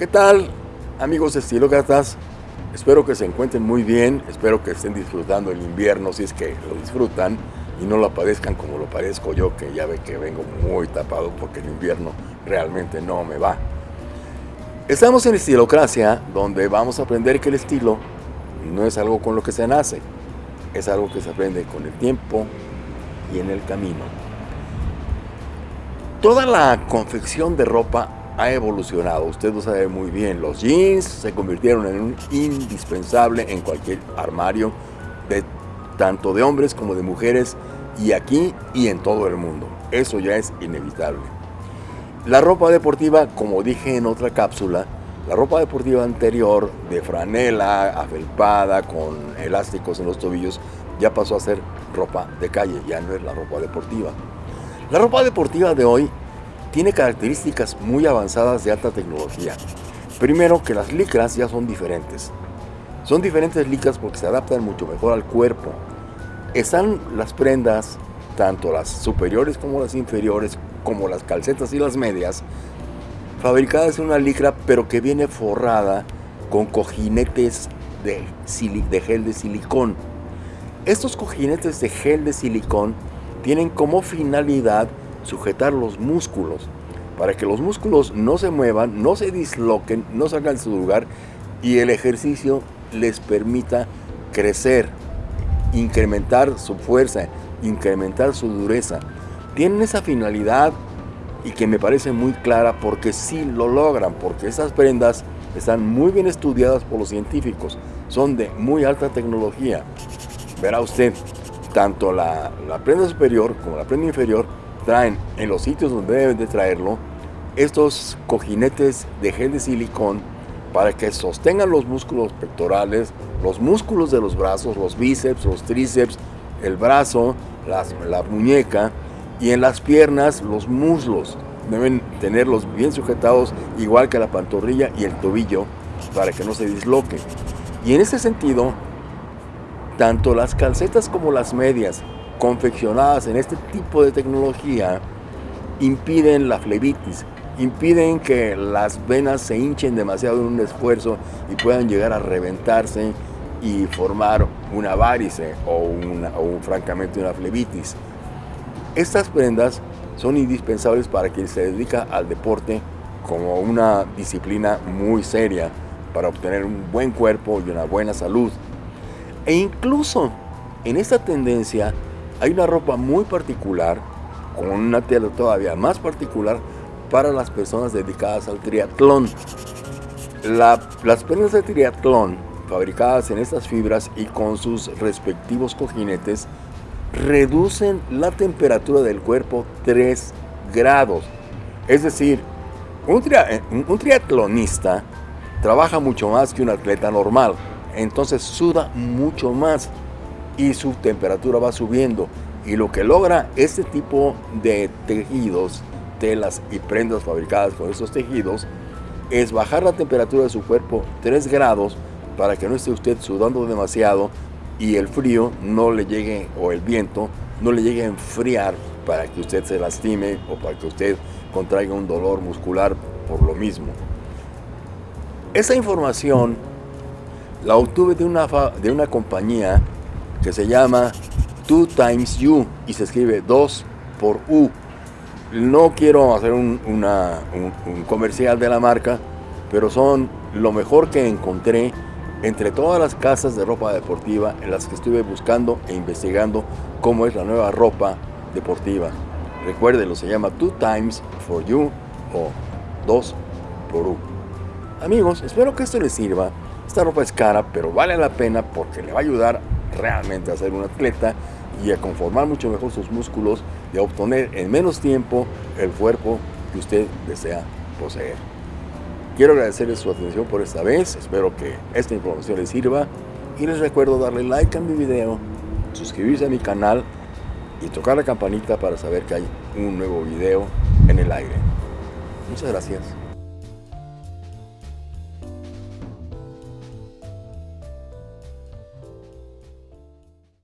¿Qué tal, amigos estilócratas? Espero que se encuentren muy bien, espero que estén disfrutando el invierno si es que lo disfrutan y no lo padezcan como lo padezco yo, que ya ve que vengo muy tapado porque el invierno realmente no me va. Estamos en Estilocracia, donde vamos a aprender que el estilo no es algo con lo que se nace, es algo que se aprende con el tiempo y en el camino. Toda la confección de ropa ha evolucionado, usted lo sabe muy bien, los jeans se convirtieron en un indispensable en cualquier armario, de, tanto de hombres como de mujeres, y aquí y en todo el mundo. Eso ya es inevitable. La ropa deportiva, como dije en otra cápsula, la ropa deportiva anterior de franela, afelpada, con elásticos en los tobillos, ya pasó a ser ropa de calle, ya no es la ropa deportiva. La ropa deportiva de hoy tiene características muy avanzadas de alta tecnología. Primero que las licras ya son diferentes. Son diferentes licras porque se adaptan mucho mejor al cuerpo. Están las prendas, tanto las superiores como las inferiores, como las calcetas y las medias, fabricadas en una licra pero que viene forrada con cojinetes de, gel de silicón. Estos cojinetes de gel de silicón tienen como finalidad sujetar los músculos para que los músculos no se muevan, no se disloquen, no salgan de su lugar y el ejercicio les permita crecer, incrementar su fuerza, incrementar su dureza. Tienen esa finalidad y que me parece muy clara porque sí lo logran, porque esas prendas están muy bien estudiadas por los científicos, son de muy alta tecnología. Verá usted, tanto la, la prenda superior como la prenda inferior traen en los sitios donde deben de traerlo estos cojinetes de gel de silicón para que sostengan los músculos pectorales, los músculos de los brazos, los bíceps, los tríceps, el brazo, la muñeca y en las piernas los muslos. Deben tenerlos bien sujetados igual que la pantorrilla y el tobillo para que no se disloquen. Y en ese sentido, tanto las calcetas como las medias confeccionadas en este tipo de tecnología impiden la flebitis, impiden que las venas se hinchen demasiado en un esfuerzo y puedan llegar a reventarse y formar una varice o, una, o francamente una flebitis. Estas prendas son indispensables para quien se dedica al deporte como una disciplina muy seria para obtener un buen cuerpo y una buena salud. E incluso en esta tendencia hay una ropa muy particular, con una tela todavía más particular para las personas dedicadas al triatlón. las prendas de triatlón, fabricadas en estas fibras y con sus respectivos cojinetes, reducen la temperatura del cuerpo 3 grados. Es decir, un, un triatlonista trabaja mucho más que un atleta normal, entonces suda mucho más y su temperatura va subiendo. Y lo que logra este tipo de tejidos, telas y prendas fabricadas con estos tejidos es bajar la temperatura de su cuerpo 3 grados para que no esté usted sudando demasiado y el frío no le llegue o el viento no le llegue a enfriar para que usted se lastime o para que usted contraiga un dolor muscular por lo mismo. Esa información la obtuve de una, de una compañía que se llama Two Times You y se escribe 2 por U. No quiero hacer un, comercial de la marca, pero son lo mejor que encontré entre todas las casas de ropa deportiva en las que estuve buscando e investigando cómo es la nueva ropa deportiva. Recuérdenlo, se llama Two Times for You o 2 por U. Amigos, espero que esto les sirva. Esta ropa es cara, pero vale la pena porque le va a ayudar realmente a ser un atleta y a conformar mucho mejor sus músculos y a obtener en menos tiempo el cuerpo que usted desea poseer. Quiero agradecerles su atención por esta vez, espero que esta información les sirva y les recuerdo darle like a mi video, suscribirse a mi canal y tocar la campanita para saber que hay un nuevo video en el aire. Muchas gracias.